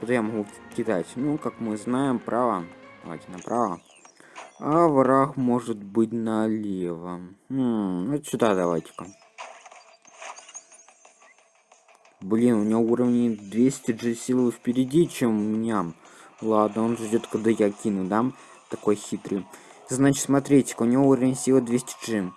куда я могу кидать? Ну, как мы знаем, право. Давайте направо. А враг может быть налево. Хм, вот сюда давайте-ка. Блин, у него уровни 200 G силы впереди, чем у меня. Ладно, он ждет, когда я кину, да? Такой хитрый. Значит, смотрите, у него уровень силы 200 G.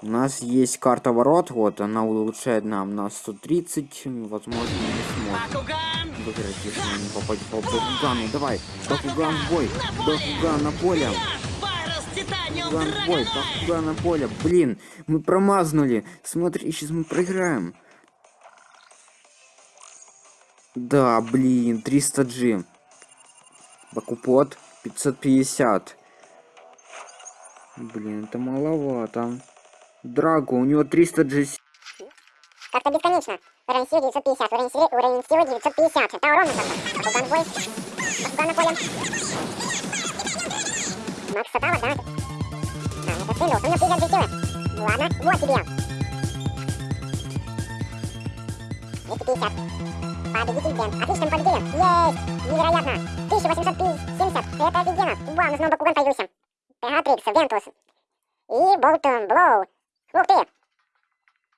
У нас есть карта ворот, вот, она улучшает нам на 130, возможно, не сможем выиграть, если не попадем по Бакугану. Давай, Бакуган в бой, Бакуган на поле. Бакуган в бой, Бакуган на поле. Блин, мы промазнули. Смотри, сейчас мы проиграем. Да, блин, 300G. Бакупот 550. Блин, это маловато. Драго, у него 300 GC. Как-то бесконечно. Уровень силы 950, уровень силы, уровень силы 950. Это ровно как. Бакуган в бой. Бакуган на поле. Макс Сатава, да? А, это Синдус, у него 50 GC. Ладно, вот тебе. 250. Победитель Дент. Отлично, мы победили. Есть! Невероятно. 1870. Это офигенно. Вау, у нас снова Бакуган появился. Пегатрикс, Вентус. И Болтон Блоу. Ух ты!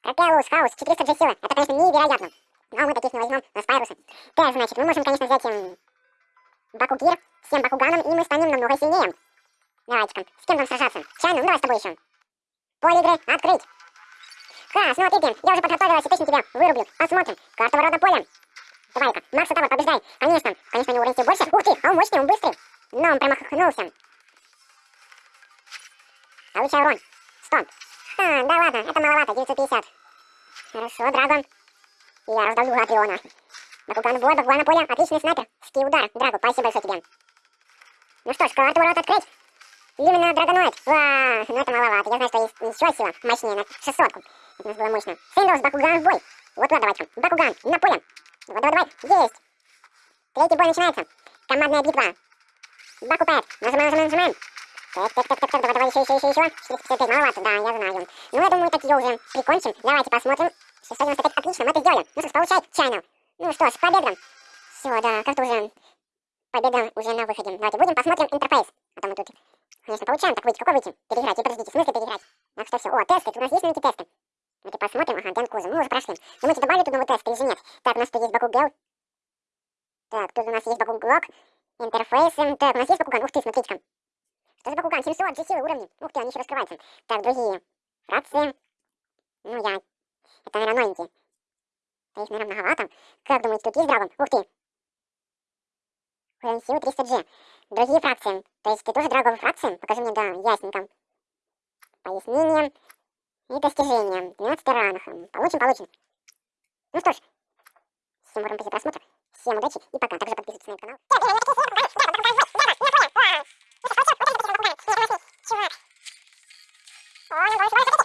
Пропелус, хаус, 400 же силы. Это, конечно, невероятно. Но мы таких не возьмем на спайрусы. Так, значит, мы можем, конечно, взять эм, Бакугир с тем Бакуганом, и мы станем намного сильнее. Давайте-ка, с кем нам сражаться? Чайно, ну давай с тобой еще. Поле игры открыть. Ха, смотри, Ген, я уже подготовилась, и точно тебя вырублю. Посмотрим. Карта ворот на поле. Давай-ка, Макс Тавр, побеждай. Конечно, конечно, у него уровень больше. Ух ты, а он мощный, он быстрый. Но он промахнулся. Получай урон. Стоп. А, да ладно, это маловато, 950. Хорошо, Драгон. Я раздавлю Атриона. Бакуган бой, Бакуган на поле. Отличный снайпер. Ский удар. Драго, спасибо большое тебе. Ну что ж, карту ворот открыть. Именно Драгоноид. Ва, ну это маловато. Я знаю, что есть еще сила мощнее на 600 -ку. Это у нас было мощно. Синдус, Бакуган в бой. Вот туда давайте. Бакуган на поле. Давай, давай, давай. Есть. Третий бой начинается. Командная битва. Бакупэт. Нажимаем, нажимаем, нажимаем. Так, так, так, так, так, давай, давай, еще, еще, еще, еще. 455, маловато, да, я знаю. Ну, я думаю, так ее уже прикончим. Давайте посмотрим. 695, отлично, мы это сделали. Ну что ж, получай, чайно. Ну что ж, победа. Все, да, как-то уже победа уже на выходе. Давайте будем посмотрим интерфейс. А то мы тут, конечно, получаем. Так, выйти, какой выйти? Переиграть, и подождите, в смысле переиграть? Так что все. О, тесты, у нас есть новенькие тесты. Давайте посмотрим. Ага, Дэн Кузов. Мы уже прошли. Думаете, добавили тут новый тест или же нет? Так, у нас тут есть Бакугел. Так, тут у нас есть Бакуглок. Интерфейсы. Так, у нас есть Бакуган. Ух ты, смотрите-ка. Что за Бакуган? 700, G силы, уровни. Ух ты, они еще раскрываются. Так, другие. Фракции. Ну, я... Это, наверное, новенькие. Да их, наверное, многовато. Как думаете, тут есть драгон? Ух ты. Уровень силы 300G. Другие фракции. То есть ты тоже драговые фракции? Покажи мне, да, ясненько. Пояснение. И достижения. 12 ранах. Получим, получим. Ну что ж. Всем уровень просмотра. Всем удачи и пока. Также подписывайтесь на канал. Hoor je, hoor je, hoor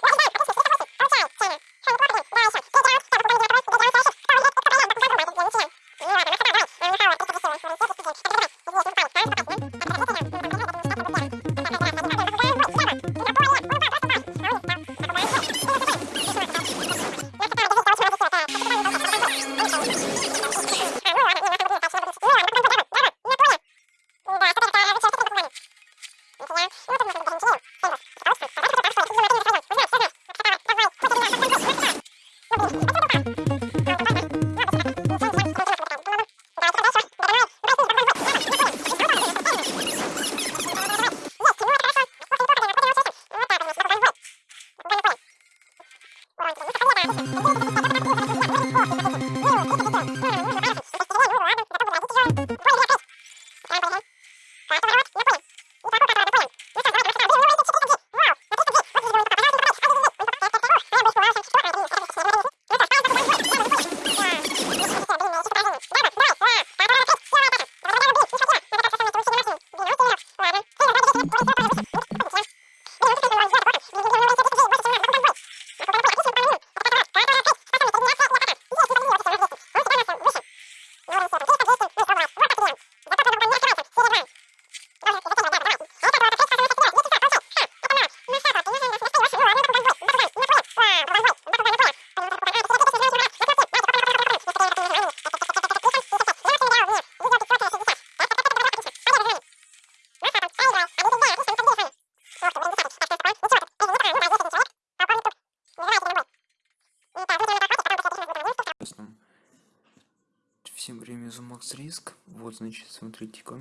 Риск. Вот, значит, смотрите-ка.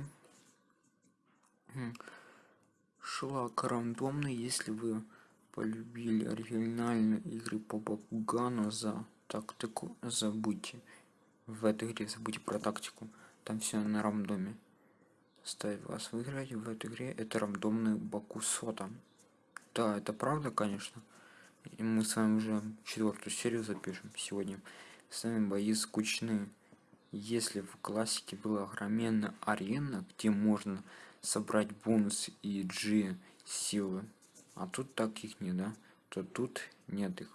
Шлак рандомный, если вы полюбили оригинальные игры по Бакугану за тактику, забудьте. В этой игре забудьте про тактику. Там все на рандоме. Ставь вас выиграть в этой игре. Это рандомный Бакусота. Да, это правда, конечно. И мы с вами уже четвертую серию запишем сегодня. С вами бои скучные. Если в классике была огроменная арена, где можно собрать бонус и G силы, а тут таких не, да, то тут нет их.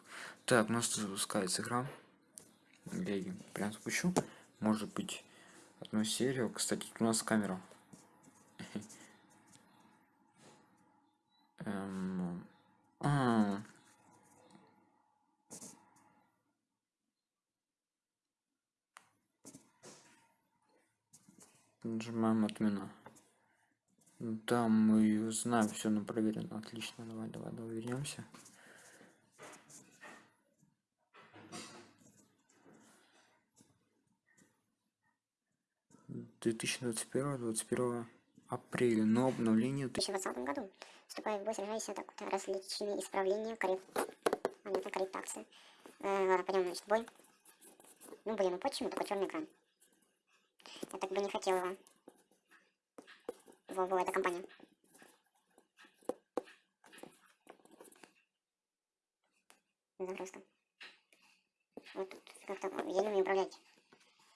Так, у нас запускается игра. Я ее прям спущу. Может быть, одну серию. Кстати, у нас камера. Эм... А, Нажимаем отмена. Да, мы знаем все на проверено. Отлично, давай, давай, давай вернемся. Две тысячи двадцать первого, двадцать первого апреля, но обновление В 2020 году вступает в бой сражайся так различные исправления, коррек... понятно, корректации. Э, ладно, пойдем, значит, бой. Ну, блин, ну почему такой черный экран? Я так бы не хотела его. Во, во, эта компания. Загрузка. Вот тут как-то еле умею управлять.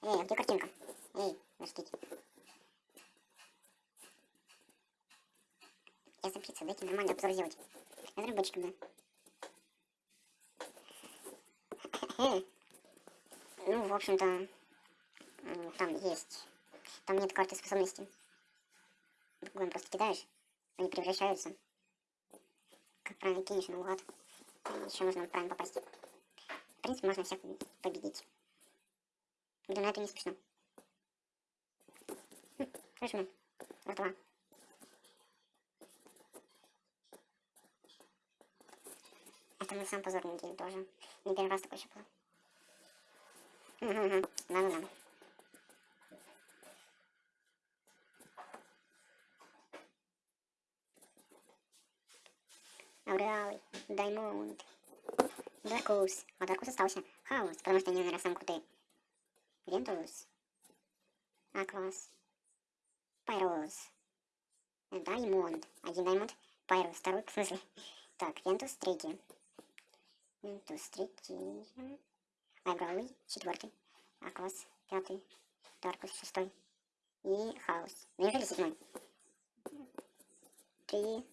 Эй, а где картинка? Эй, подождите. Я запиться, дайте нормально обзор сделать. Разработчикам, да. Ну, в общем-то, там есть. Там нет карты способностей. Буквально просто кидаешь, они превращаются. Как правильно кинешь наугад. Еще можно правильно попасть. В принципе, можно всех победить. Да на это не смешно. Хм, слышно? Ртва. Это мой сам позорный день тоже. Не первый раз такой еще было. Угу, угу. Да-да-да. Ауралый, Даймонд, Даркус. А Даркус остался. Хаос, потому что они, наверное, самые крутые. Вентус. Аклас. Пайрос. Даймонд. Один Даймонд. Пайрос. Второй, в смысле? Так, Вентус третий. Вентус третий. Айбравый четвертый. Аклас пятый. Даркус шестой. И Хаос. Неужели седьмой? Три.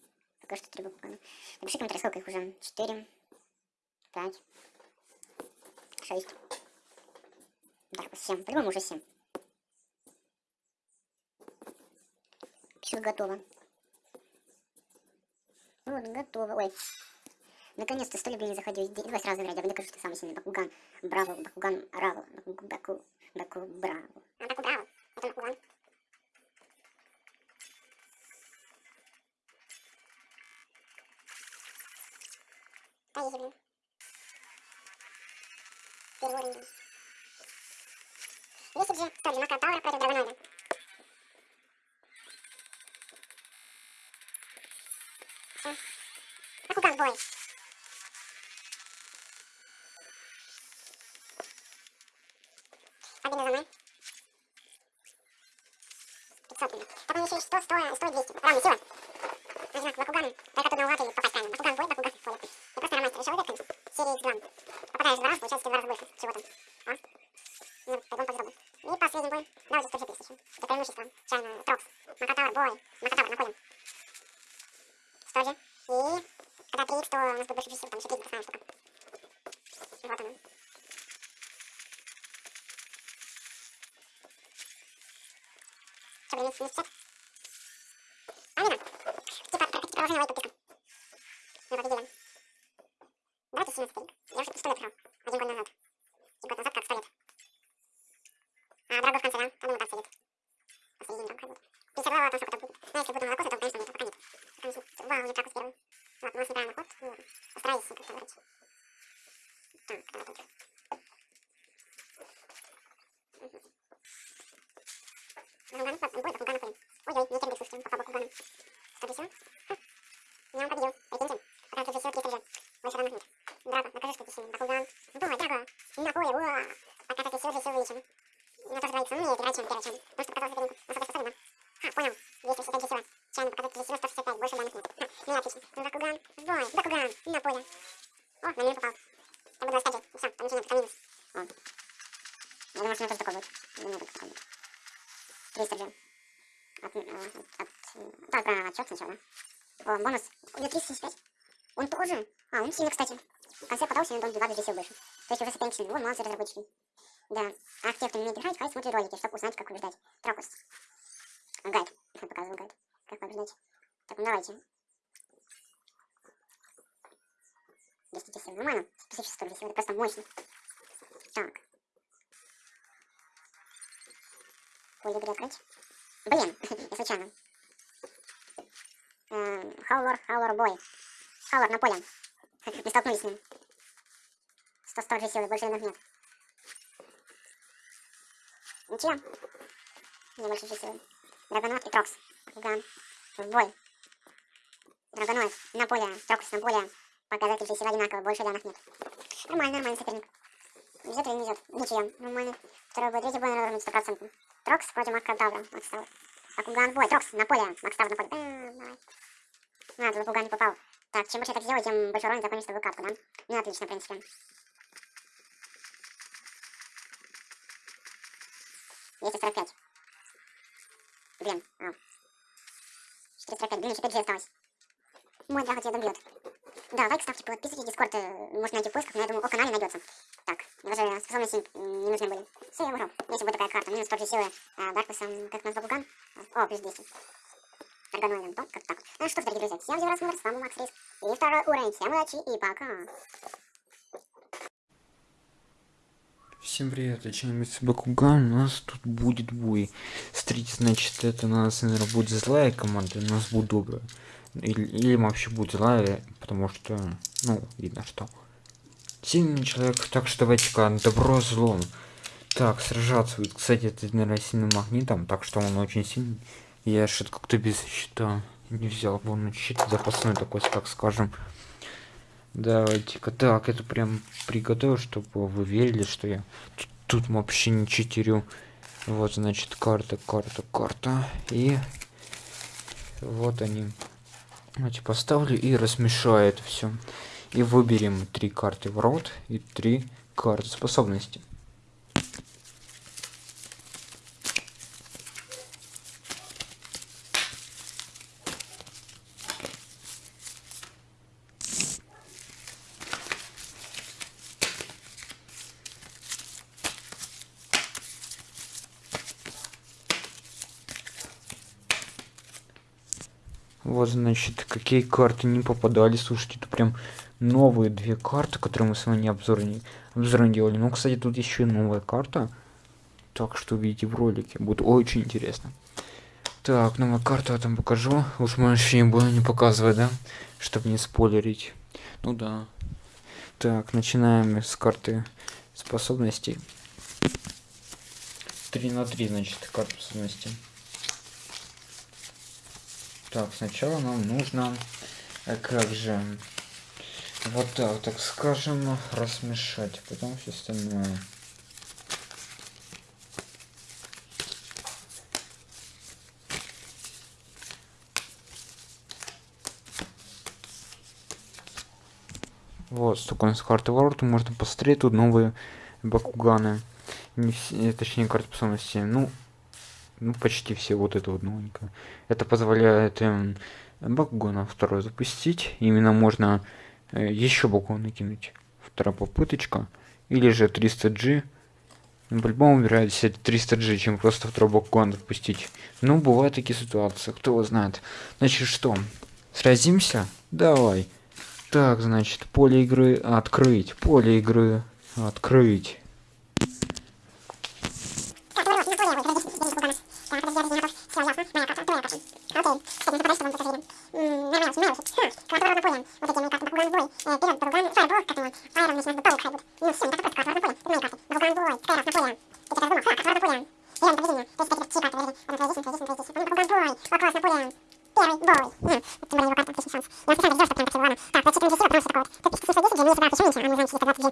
Пока что три буквы. Напиши комментарий, сколько их уже. Четыре. Пять. Шесть. Даркус семь. По-любому уже семь. Пишут готово. Вот, готово. Ой. Наконец-то сто лет не заходил. Давай сразу играть. Я докажу, что самый сильный. Бакуган. Браво. Бакуган. Баку. Баку. Баку. Браво. А, Баку. Браво. Это Бакуган. Поехали, уровень. Если же стали Мака Таура против Драгоноида. Все. Бакуган бой. Победа за мной. 500 блин. Так он еще и 100, 100, 100, 200. Равная сила. Ага, Бакуган. Только тут наугад и попасть правильно. Бакуган бой, Бакуган понял. Я просто на мастера решил выиграть, конечно. Серии X2. Попадаешь два раза, получается в два раза больше. Чего там? А? Ну, пойдем по взроду. И последний бой. Давайте 100 GP еще. Это преимущество. Чайно, Трокс. Макатавр, бой. Макатавр, находим. 100 же. И когда 3 то у нас будет больше плюсов, там еще 3 такая штука. Вот она. Что, блин, минус 50? Алина, типа, прокатить положение лайк подписка. Мы победили. Давайте 17 старик. Я уже 100 лет играл. Один год назад. И год назад как 100 лет. А, Драго в конце, да? Там ему так сидит. Посередине там ходит. 52 там сколько-то будет. Но если буду молоко, то, конечно, нет, пока нет. Пока не сидит. Вау, не Дракус первый. Вот, у нас неправильный ход. Ну, постараюсь как-то выбрать. Так, давай тут. Угу. Бакуган, бой, Бакуган находим. Ой-ой, не кирдык, слушайте, пока Бакуган. Что здесь все? Я он победил, прикиньте. Пока тут же все 300 же. Больше равных нет. Драго, докажи, что ты сильный. Бакуган. Бой, Драго. На поле, уа. Пока тут все же все вылечим. На то, что двоится, умнее играть, чем первый, чем. Потому что показалось сопернику. Насколько способен, да? Ха, понял. 265 же сила. Чайно показать 300, 165, больше данных нет. Ха, ну и отлично. Бакуган, бой, Бакуган, на поле. О, на меня попал. Я буду раскачивать. Все, там ничего нет, там минус. О. Я думаю, что у меня тоже такой будет. У меня тоже такой будет. 300 же. От, э, от, от, так, про отчет сначала, да? О, бонус. Него 375. Он тоже. А, он сильный, кстати. В конце подался, он 2 сил выше. То есть уже соперник сильный. Вот, молодцы разработчики. Да. А те, кто не умеет играть, хай смотрит ролики, чтобы узнать, как побеждать. Трокус. Гайд. Я показываю гайд. Как побеждать. Так, ну давайте. 210 сил. Нормально. Специфическая сил. Это просто мощно. Так. Поле игры открыть. Блин, я случайно. Хаулор, Хаулор бой. Хаулор на поле. Не столкнулись с ним. 100 100 же силы, больше иных нет. Ничего. Не больше силы. Драгонот и Трокс. Бакуган. В бой. Драгонот на поле. Трокс на поле. Показатель же силы одинаково, больше данных нет. Нормально, нормальный соперник. Везет или не везет? Ничего. Нормально. Второй бой, третий бой, наверное, 100%. Трокс против Маккадавра. Макстав. Бакуган бой. Трокс на поле. Макстав на поле. Бэм, давай. А, тут Акуган не попал. Так, чем больше я так сделаю, тем больше урона закончится выкатку, да? Ну, отлично, в принципе. Сорок пять. Блин, а. 445, блин, еще 5 осталось. Мой драго тебя добьет. Да, лайк ставьте, подписывайтесь, дискорд э, можно найти в поисках, но я думаю, о канале найдется. Так, даже способности не нужны были. Все, я выиграл. Если будет такая карта, минус 40 силы э, Дарквиса, как нас Бакуган. О, плюс 200. Органоидом, то, как так. Ну что ж, дорогие друзья, всем раз с вами Макс Риск. И второй уровень, всем удачи и пока. Всем привет, я Чиновец Бакуган, у нас тут будет бой. Смотрите, значит, это у нас, наверное, будет злая команда, у нас будет добрая. Или, или вообще будет злая, потому что, ну, видно, что сильный человек, так что давайте-ка добро злом. Так, сражаться будет, кстати, это, наверное, сильным магнитом, так что он очень сильный. Я что-то как-то без щита не взял, вон щит запасной такой, так скажем. Давайте-ка, так, это прям приготовил, чтобы вы верили, что я тут, тут вообще не читерю. Вот, значит, карта, карта, карта. И вот они. Давайте поставлю и размешаю это все. И выберем три карты в рот и три карты способности. Вот, значит, какие карты не попадали. Слушайте, это прям новые две карты, которые мы с вами обзор не, обзор делали. Ну, кстати, тут еще новая карта. Так что увидите в ролике. Будет очень интересно. Так, новая карта я там покажу. Уж мы вообще не буду не показывать, да? Чтобы не спойлерить. Ну да. Так, начинаем с карты способностей. 3 на 3, значит, карта способностей. Так, сначала нам нужно, а как же, вот так, так скажем, размешать, потом все остальное. Вот, с карты ворот можно посмотреть, тут новые бакуганы. Не точнее, карты способности. Ну, ну почти все вот это вот новенькое. Это позволяет эм, бакгона второй запустить. Именно можно э, еще бакон накинуть вторая попыточка. Или же 300g ну, по-любому выбирает 300g чем просто второй бакон запустить. Ну бывают такие ситуации кто его знает. Значит что? Сразимся? Давай. Так значит поле игры открыть. Поле игры открыть Окей, кстати, не попадайся вам тоже верим. Нормально, снимаю уже. Ха, квартал равнополен. Вот эти мои карты Бакуган двой. Э, вперед, Бакуган, Фаербол, как его. Фаер начинает в Бакуган хайбут. Ну все, не так просто, квартал равнополен. Это мои карты. Бакуган двой, Скай равнополен. Я так думал, ха, квартал равнополен. Верно, поведение. То есть такие чьи карты, верни. Он твоя здесь, он твоя здесь, он твоя здесь. Бакуган двой, о, классно, полен. Первый бой. Хм, тем более его карта отличный шанс. Я специально держу, чтобы прям так его ладно. Так, я читаю здесь силу, потому что такого вот. Тут пишется 10, где у меня есть 20 меньше, а мы знаем, что это 29.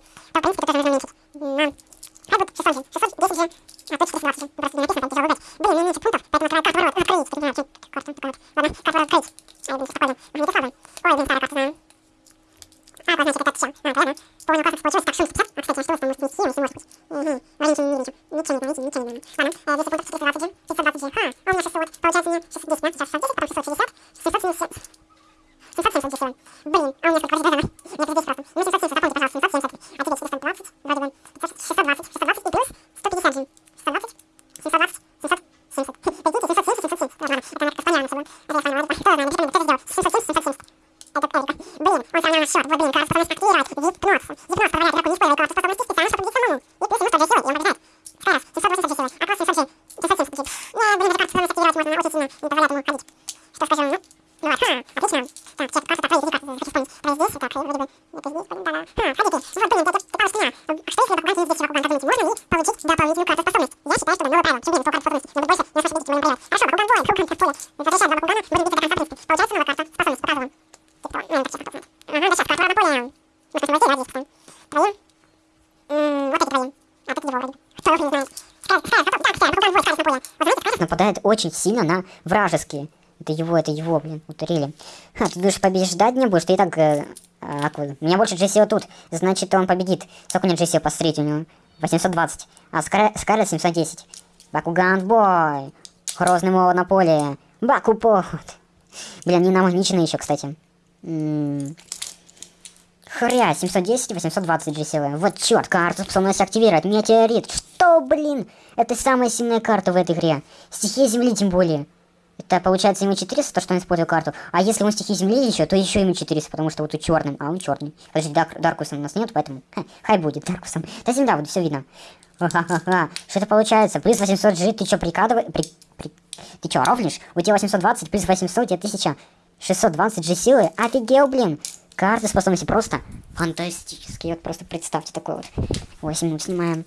Блин, а у меня сколько вроде да, Нет, здесь просто. Ну, 770, запомните, пожалуйста, 770. А теперь 420, вроде бы. 620, 620 и плюс 150 же. 620, 720, 770. Прикиньте, 770, 770. Ладно, это надо как-то понятно, Это я поняла, кто знает, напишите, кто сделал. 770, 770. Это Эрика. Блин, он сам на счет. Вот, блин, кажется, способность активировать. Гипноз. Гипноз позволяет игроку не использовать карту способности специально, чтобы победить самому. И плюс ему 100 же силы, и он побеждает. Второй раз. 780 же силы. А плюс 700 же. 770 звучит. Не, блин, эта карта способность активировать можно очень сильно. Не позволяет ему ходить. Что скажу, ну? Ну вот, ха, отлично. Так, чек, карта, так, проверь, карты, хочу вспомнить. Про здесь, так, вроде бы, это здесь, блин, да-да. Ха, ходите. Вот, блин, это, это пару спина. Что если Бакуган здесь Бакуган, как думаете, можно ли получить дополнительную карту способность? Я считаю, что новое правило. Чем ближе к карту способности, но больше, не моим правилам. Хорошо, Бакуган воин, как поле. Возвращаем два Бакугана, будем биться до конца, в принципе. Получается новая карта способности, показываем. Показываем. Ага, да сейчас, карта Наполеон. Мы хотим войти, ради, потом. Троим. Вот эти троим. А тут его вроде. Кто не Наполеон. Возьмите, Скай, нападает очень сильно на вражеские. Это его, это его, блин, ударили. Ха, ты думаешь, побеждать не будешь? Ты и так... Э, а, аквы. У меня больше Джессио тут. Значит, он победит. Сколько у меня Джессио посмотреть у него? 820. А Скар... Скарлет 710. Бакуган бой. Грозный молот на поле. Бакупот. Блин, не намагничены еще, кстати. М Хря, 710 820 Джессио. Вот черт, карту способность активировать. Метеорит. Что, блин? Это самая сильная карта в этой игре. Стихия Земли тем более. Это получается ему 400, то, что он использовал карту. А если он стихи земли еще, то еще ему 400, потому что вот тут черным, а он черный. Подожди, Дар Даркусом у нас нет, поэтому ха, хай будет Даркусом. Да земля будет, все видно. Что это получается? Плюс 800 G, ты что, прикладывай... При... При... Ты что, ровнишь? У тебя 820 плюс 800, у тебя 1620 G силы. Офигел, блин. Карты способности просто фантастические. Вот просто представьте такой вот. 8 минут снимаем.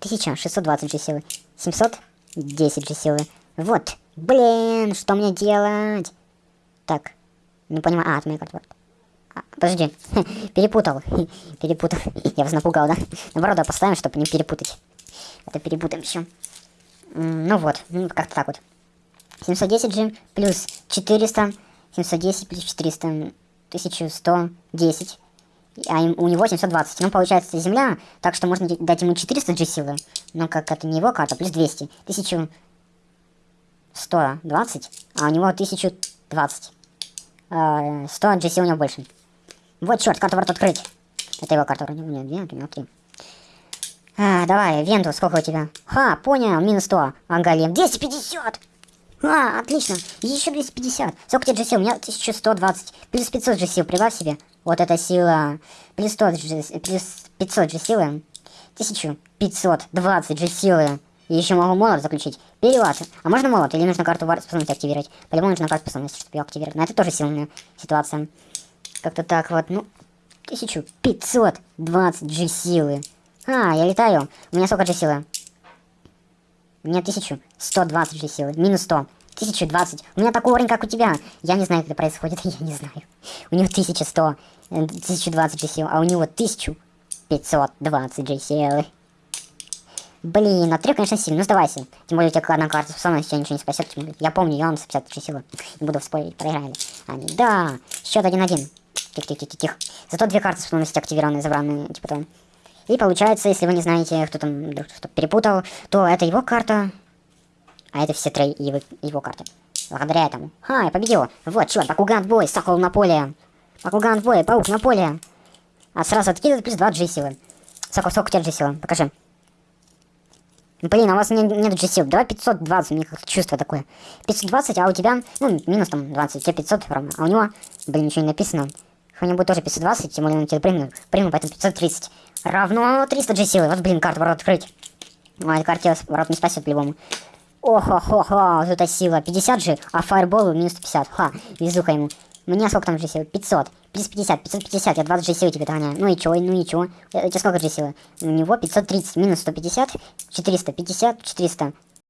1620 G силы. 710 G силы. Вот. Блин, что мне делать? Так, не понимаю. А, от моей карты. А, подожди, перепутал. перепутал. Я вас напугал, да? Наоборот, да, поставим, чтобы не перепутать. Это перепутаем еще. Ну вот, ну, как-то так вот. 710 же плюс 400. 710 плюс 400. 1110. А у него 720. Ну, получается, земля. Так что можно дать ему 400 G силы. Но как это не его карта, плюс 200. 1000... 120, а у него 1020. 100 GC у него больше. Вот, черт, карту ворот открыть. Это его карта вроде. Нет, нет, у него 3. А, давай, Венту, сколько у тебя? Ха, понял, минус 100. Ага, Лев, 250! А, отлично. Еще 250. Сколько тебе GC? У меня 1120. Плюс 500 GC, прибавь себе. Вот эта сила. Плюс 100 GC, плюс 500 G силы. 1520 G силы. И еще могу молот заключить. Перевод. А можно молот? Или нужно карту способности активировать? По-любому нужно карту способности, чтобы ее активировать. Но это тоже сильная ситуация. Как-то так вот, ну... 1520 G силы. А, я летаю. У меня сколько G силы? У меня 1120 G силы. Минус 100. 1020. У меня такой уровень, как у тебя. Я не знаю, как это происходит. Я не знаю. У него 1100. 1020 G силы. А у него 1520 G силы. Блин, а три, конечно, сильно. Ну, сдавайся. Тем более, у тебя одна карта способности тебя ничего не спасет. Я помню, я вам 153 силы. Не буду спорить, проиграли. А, да, счет 1-1. Тихо-тихо-тихо. Зато две карты способности активированные, забранные, типа того. И получается, если вы не знаете, кто там вдруг что перепутал, то это его карта, а это все три его, его карты. Благодаря этому. Ха, я победил. Вот, черт, Бакуган бой, Сокол на поле. Бакуган бой, Паук на поле. А сразу откидывает плюс 2 G силы. Сокол, сколько у тебя G силы? Покажи. Блин, а у вас не, нет GC. Давай 520, у меня как чувство такое. 520, а у тебя, ну, минус там 20, у тебя 500 ровно. А у него, блин, ничего не написано. У него будет тоже 520, тем более он тебе прыгнул. Прыгнул, поэтому 530. Равно 300 GC. Вот, блин, карту ворот открыть. Ну, эта карта ворот не спасет по-любому. Охо-хо-хо, вот эта сила. 50 же, а фаерболу минус 150. Ха, везуха ему. У меня сколько там же силы? 500. Плюс 50, 550, я 20 же силы тебе догоняю. Ну и чё, ну и чё? У тебя сколько же силы? У него 530, минус 150, 450, 400,